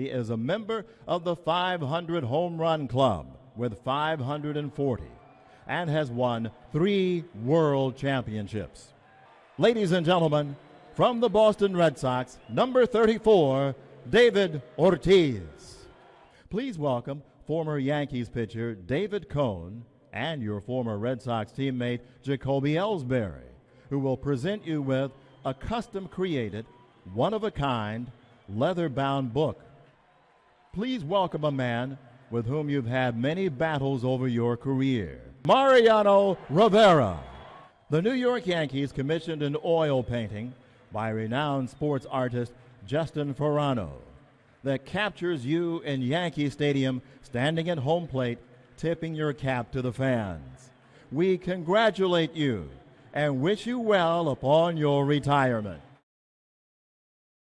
He is a member of the 500 Home Run Club with 540 and has won three world championships. Ladies and gentlemen, from the Boston Red Sox, number 34, David Ortiz. Please welcome former Yankees pitcher David Cone and your former Red Sox teammate Jacoby Ellsbury, who will present you with a custom created, one of a kind, leather bound book. Please welcome a man with whom you've had many battles over your career Mariano Rivera. The New York Yankees commissioned an oil painting by renowned sports artist Justyn Farano that captures you in Yankee Stadium standing at home plate, tipping your cap to the fans. We congratulate you and wish you well upon your retirement.